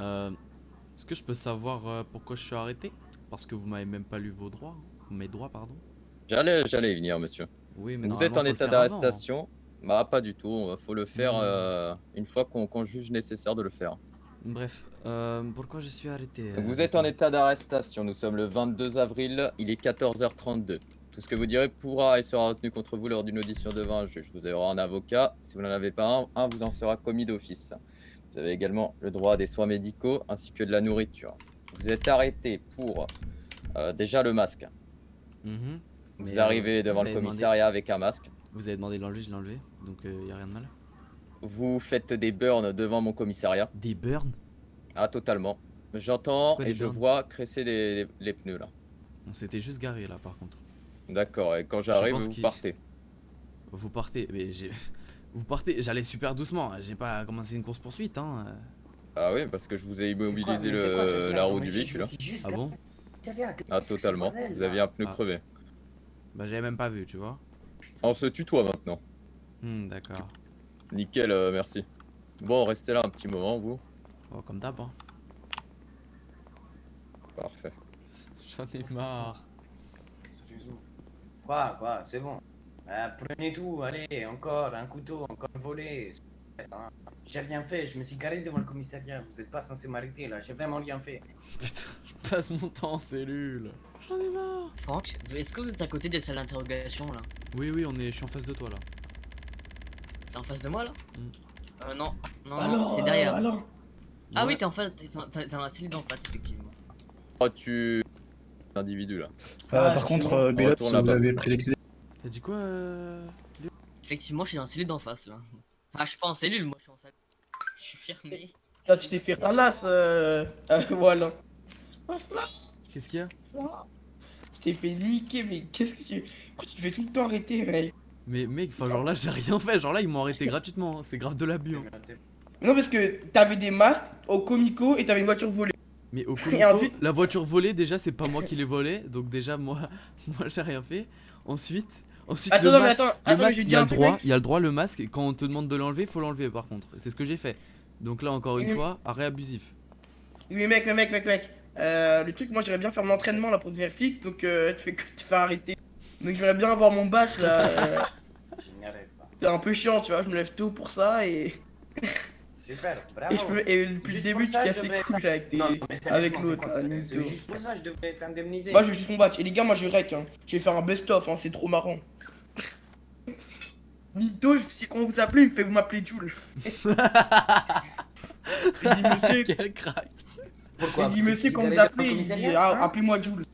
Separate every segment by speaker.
Speaker 1: Euh, Est-ce que je peux savoir euh, pourquoi je suis arrêté? Parce que vous m'avez même pas lu vos droits. Mes droits, pardon.
Speaker 2: J'allais, j'allais y venir, monsieur.
Speaker 1: Oui, mais
Speaker 2: Vous êtes en état
Speaker 1: hein.
Speaker 2: d'arrestation? Bah, pas du tout. Faut le faire
Speaker 1: Hmm.
Speaker 2: euh, une fois qu'on juge nécessaire de le faire.
Speaker 1: Bref, euh, pourquoi je suis arrêté
Speaker 2: vous êtes en état d'arrestation. Nous sommes le 22 avril. Il est 14h32. Tout ce que vous direz pourra et sera retenu contre vous lors d'une audition devant un juge. Vous aurez un avocat. Si vous n'en avez pas un, un vous en sera commis d'office. Vous avez également le droit à des soins médicaux ainsi que de la nourriture. Vous êtes arrêté pour euh, déjà le masque.
Speaker 1: Mhm.
Speaker 2: Vous
Speaker 1: Mais, euh,
Speaker 2: arrivez devant
Speaker 1: vous
Speaker 2: le
Speaker 1: demandé-
Speaker 2: commissariat avec un masque.
Speaker 1: Vous avez demandé de l'enlever, je l'ai enlevé. Donc il y a rien de mal.
Speaker 2: Vous faites des burns devant mon commissariat.
Speaker 1: Des burns?
Speaker 2: Ah, totalement. J'entends et je vois cresser les, les pneus là.
Speaker 1: On s'était juste garé là par contre.
Speaker 2: D'accord, et quand j'arrive, vous partez.
Speaker 1: Vous partez, mais j'ai. Vous partez, j'allais super doucement, hein. j'ai pas commencé une course poursuite hein. euh.
Speaker 2: Ah oui, parce que je vous ai
Speaker 3: quoi-
Speaker 2: immobilisé
Speaker 3: quoi
Speaker 2: le, la roue du véhicule.
Speaker 3: je suis juste
Speaker 1: Ah bon
Speaker 2: Ah, totalement. Vous
Speaker 3: là
Speaker 2: aviez un pneu
Speaker 1: Ah.
Speaker 2: crevé.
Speaker 1: Bah j'avais même pas vu, tu vois.
Speaker 2: On se tutoie maintenant.
Speaker 1: Hmm, d'accord.
Speaker 2: Nickel, euh, merci. Bon, restez là un petit moment, vous.
Speaker 1: Oh, comme d'hab hein.
Speaker 2: Parfait.
Speaker 1: J'en ai marre.
Speaker 3: Quoi, quoi, c'est bon. Euh, prenez tout, allez, encore, un couteau, encore volé. Hein. J'ai rien fait, je me suis garé devant le commissariat. Vous êtes pas censé m'arrêter là, j'ai vraiment rien fait.
Speaker 1: Putain, je passe mon temps en cellule. J'en ai marre.
Speaker 4: Franck, est-ce que vous êtes à côté des salles d'interrogation là?
Speaker 1: Oui, oui, on est, je suis en face de toi là.
Speaker 4: T'es en face de moi là?
Speaker 1: Mm.
Speaker 4: Euh, non. Non, non,
Speaker 3: Alors,
Speaker 4: c'est derrière.
Speaker 3: euh, alors
Speaker 4: Ah
Speaker 1: Ouais.
Speaker 4: oui, t'es en face, t'es dans la cellule d'en face, effectivement.
Speaker 2: Oh, tu. Individu là.
Speaker 3: Ah,
Speaker 5: par
Speaker 3: je
Speaker 5: contre, euh, Bilot,
Speaker 2: Retourne
Speaker 5: si vous avez pris les clés.
Speaker 1: T'as dit quoi euh...
Speaker 4: Effectivement, je suis dans la cellule d'en face là. Ah, je suis pas en cellule, moi je suis en salle. Je suis fermé.
Speaker 6: Là, tu t'es fait ralasse, euh... euh, voilà.
Speaker 1: Qu'est-ce qu'il y a?
Speaker 6: Tu t'es fait niquer, mais qu'est-ce que tu... Pourquoi tu te fais tout le temps arrêter, mec?
Speaker 1: Mais mec, enfin genre là j'ai rien fait, genre là ils m'ont arrêté gratuitement, hein. c'est grave de l'abus. hein.
Speaker 6: Non, parce que t'avais des masques au comico et t'avais une voiture volée.
Speaker 1: Mais au Comico,
Speaker 6: ensuite-
Speaker 1: la voiture volée déjà c'est pas moi qui l'ai volée, donc déjà moi, moi j'ai rien fait. Ensuite, ensuite
Speaker 6: Attends,
Speaker 1: le
Speaker 6: non, mais
Speaker 1: masque,
Speaker 6: attends,
Speaker 1: le
Speaker 6: attends,
Speaker 1: masque,
Speaker 6: je
Speaker 1: il y a le droit, il y a le droit le masque, quand on te demande de l'enlever, faut l'enlever par contre. C'est ce que j'ai fait. Donc là encore une
Speaker 6: Oui.
Speaker 1: fois, arrêt abusif.
Speaker 6: Oui, mais mec, mais mec, mec, mec. Euh, le truc, moi, j'aimerais bien faire mon entraînement là pour devenir flic, donc euh, tu fais que tu fais arrêter. Donc j'aimerais bien avoir mon badge là. euh, c'est un peu chiant, tu vois, je me lève tôt pour ça et,
Speaker 3: Super, bravo.
Speaker 6: et, je peux, et depuis le début, tu
Speaker 3: je
Speaker 6: casses les couilles là, avec, tes-
Speaker 3: Non, mais sérieusement,
Speaker 6: avec l'autre.
Speaker 3: juste pour ça, je devrais t'indemniser.
Speaker 6: Moi, je veux juste mon badge. Et les gars, moi, je rec, hein. Je vais faire un best-of, hein, c'est trop marrant. Nito, je sais qu'on vous appelez, il me fait vous m'appelez Jules. Il dit monsieur,
Speaker 1: Quel crack
Speaker 3: Pourquoi
Speaker 6: il dit
Speaker 3: Parce que
Speaker 6: monsieur quand vous appelez,
Speaker 3: pas
Speaker 6: il dit ah,
Speaker 3: hein
Speaker 6: appelez-moi Jules.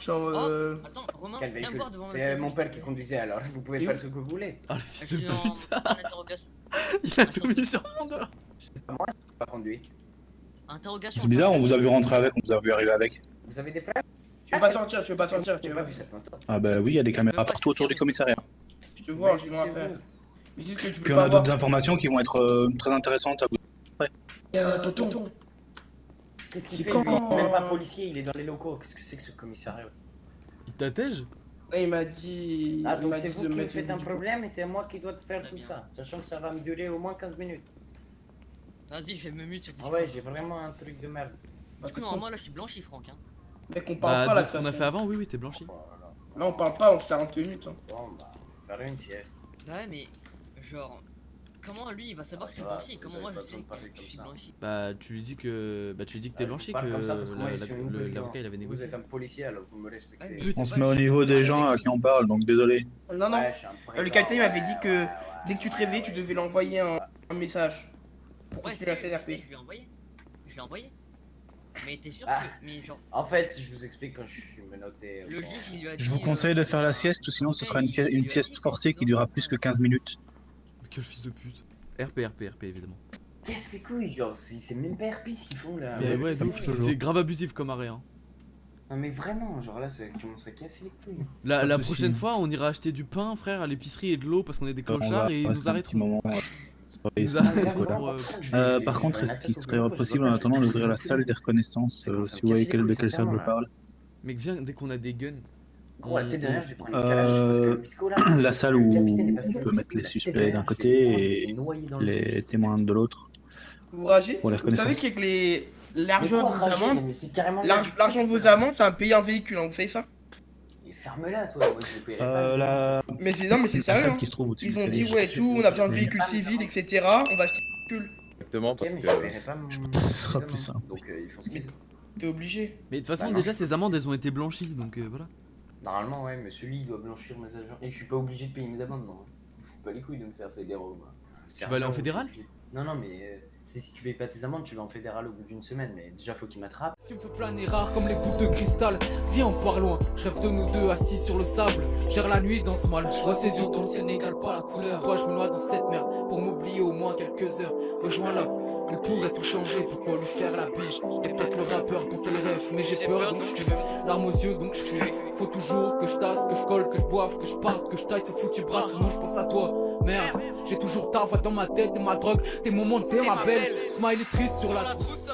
Speaker 6: Genre,
Speaker 4: Oh,
Speaker 6: euh...
Speaker 4: attends, Romain,
Speaker 3: Quel
Speaker 4: viens
Speaker 3: véhicule
Speaker 4: voir devant la
Speaker 3: C'est mon père qui conduisait alors, vous pouvez
Speaker 6: Et
Speaker 3: faire ce que vous voulez.
Speaker 1: Oh le
Speaker 4: Je
Speaker 1: fils
Speaker 4: suis
Speaker 1: de. Il a tout mis sur mon dos
Speaker 3: Pas conduit.
Speaker 4: Interrogation.
Speaker 5: C'est bizarre, on vous a vu rentrer avec, on vous a vu arriver avec.
Speaker 3: Vous avez des preuves
Speaker 6: tu veux pas sortir, tu veux pas sortir, tu veux
Speaker 3: pas
Speaker 6: pas
Speaker 3: vu cette.
Speaker 5: Ah bah oui, il y a des caméras
Speaker 4: pas,
Speaker 5: partout
Speaker 4: je suis
Speaker 5: autour du commissariat.
Speaker 6: Je te rien
Speaker 3: sais
Speaker 6: faire. que tu
Speaker 5: Puis on
Speaker 6: pas
Speaker 5: a d'autres informations qui vont être euh, très intéressantes à vous.
Speaker 6: Euh, tonton,
Speaker 3: Qu'est-ce qu'il fait?
Speaker 6: Quand-
Speaker 3: lui Il est même pas policier, il est dans les locaux. Qu'est-ce que c'est que ce commissariat?
Speaker 1: Il t'attège?
Speaker 6: Il m'a dit.
Speaker 3: Ah donc c'est vous qui me faites un problème et c'est moi qui dois te faire tout ça. Sachant que ça va me durer au moins 15 minutes.
Speaker 4: Vas-y, je vais me mute sur
Speaker 3: Ah
Speaker 4: Discord.
Speaker 3: ouais, j'ai vraiment un truc de merde.
Speaker 4: Du coup, normalement, là, je suis blanchi, Franck. Hein.
Speaker 6: Mec, on parle
Speaker 1: Bah
Speaker 6: pas là.
Speaker 1: de ce qu'on a fait avant, oui oui t'es blanchi.
Speaker 3: Là
Speaker 6: on parle pas, on minutes. Hein.
Speaker 3: Bon bah, faire une sieste.
Speaker 4: Bah ouais, mais genre, comment lui il va savoir
Speaker 3: Ah,
Speaker 4: que je suis blanchi?
Speaker 3: vous
Speaker 4: Comment moi je sais que je suis blanchi?
Speaker 1: Bah tu lui dis que bah tu lui dis que t'es
Speaker 3: Ah,
Speaker 1: blanchi
Speaker 3: vous
Speaker 1: que l'avocat il avait
Speaker 3: Vous
Speaker 1: négocié.
Speaker 3: êtes un policier alors vous me respectez.
Speaker 5: On se met au niveau des gens à qui on parle, donc désolé.
Speaker 6: Non, non.
Speaker 3: Ouais,
Speaker 6: Euh, le capitaine m'avait dit que Dès que tu te
Speaker 3: ouais,
Speaker 6: réveilles, tu devais l'envoyer un, un message. Pour
Speaker 4: Ouais,
Speaker 6: continuer la
Speaker 4: si, je sais,
Speaker 6: CNRP.
Speaker 4: je lui ai envoyé. Je lui ai envoyé. Mais t'es sûr
Speaker 3: Ah.
Speaker 4: que. Mais genre,
Speaker 3: En fait, je vous explique quand je suis menotté.
Speaker 4: le
Speaker 3: bon,
Speaker 4: juge il lui a dit.
Speaker 5: Je vous
Speaker 4: euh,
Speaker 5: conseille de faire la sieste, ou sinon ce sera une, sieste forcée qui durera plus que 15 minutes.
Speaker 1: Quel fils de pute. RP RP RP évidemment.
Speaker 3: Qu'est-ce les couilles, genre, c'est même pas RP ce qu'ils font là.
Speaker 1: Mais
Speaker 5: ouais,
Speaker 1: c'est grave abusif comme arrêt hein.
Speaker 3: Non mais vraiment, genre là, ça commence à casser les couilles.
Speaker 1: La, prochaine fois, on ira acheter du pain, frère, à l'épicerie et de l'eau parce qu'on est des
Speaker 5: va
Speaker 1: clochards et ils nous arrêteront.
Speaker 5: Euh,
Speaker 1: euh,
Speaker 5: par contre, est-ce qu'il serait possible en attendant d'ouvrir la salle des reconnaissances, euh, si vous voyez de quelle salle je parle?
Speaker 1: Mec, viens dès qu'on a des guns.
Speaker 3: Gros, la tête derrière, je vais prendre
Speaker 5: Euh. La salle
Speaker 3: le
Speaker 5: où on peut mettre les suspects d'un côté et les témoins de l'autre.
Speaker 6: Vous ragez?
Speaker 5: Pour les
Speaker 6: Vous savez qu'avec les... l'argent de vos l'arg- l'argent de vos amendes, c'est un payer un véhicule, hein, vous savez ça
Speaker 3: ferme-la, toi. Moi, je paierai
Speaker 5: Euh,
Speaker 3: pas.
Speaker 5: la...
Speaker 6: Mais c'est non, mais c'est sérieux. hein.
Speaker 5: qui se trouve au-dessus
Speaker 6: Ils ont dit ouais tout, on a besoin de véhicules civils, etc. On va acheter un véhicule.
Speaker 2: Exactement,
Speaker 3: Ok,
Speaker 2: parce
Speaker 3: mais
Speaker 2: que.
Speaker 3: je
Speaker 5: pense que ce sera plus simple.
Speaker 3: Donc, euh, ils font ce qu'ils.
Speaker 6: T'es obligé.
Speaker 1: Mais de toute façon,
Speaker 3: Bah non.
Speaker 1: déjà, ces amendes, elles ont été blanchies, donc euh, voilà.
Speaker 3: Normalement, ouais, mais celui, il doit blanchir mes agents. Et je suis pas obligé de payer mes amendes, non. Je fous pas les couilles de me faire fédéral, moi.
Speaker 1: Tu vas aller en fédéral
Speaker 3: Non, non, mais euh, c'est si tu payes pas tes amendes, tu vas en fédéral au bout d'une semaine. Mais déjà, faut qu'il m'attrape.
Speaker 7: Tu me fais planer rare comme les boucles de cristal. Viens, on part loin. Je rêve de nous deux assis sur le sable. Gère la nuit dans ce mal. Je vois ses yeux dans le ciel n'égale pas la couleur. Toi, je me noie dans cette merde? Pour m'oublier au moins quelques heures. Rejoins-la. Elle pourrait tout changer, pourquoi lui faire la bise? T'es peut-être le rappeur dont elle rêve, mais j'ai peur donc je fuis Larmes aux yeux donc je fuis Faut toujours que je tasse, que je colle, que je boive, que je parte, que je taille ce foutu bras Sinon je pense à toi, merde J'ai toujours ta voix dans ma tête, t'es ma drogue, tes moments, t'es ma belle Smiley triste sur la trousse